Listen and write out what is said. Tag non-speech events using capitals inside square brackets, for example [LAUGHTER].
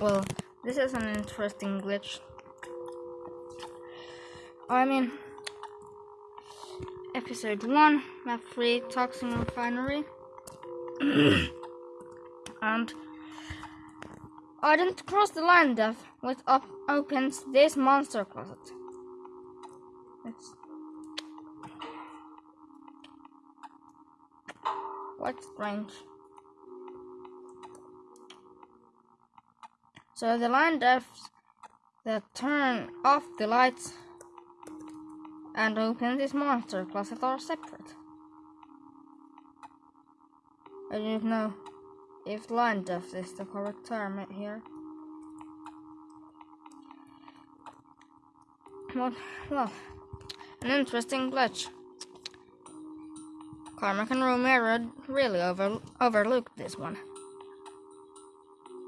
well, this is an interesting glitch. I mean, episode 1, map 3, Toxin Refinery. [COUGHS] and I didn't cross the linedef, which op opens this monster closet. It's quite strange. So the linedefs that turn off the lights and open this monster closet are separate. I don't know if linedef is the correct term here. Well, well, an interesting glitch. Carmack and Romero really over overlooked this one.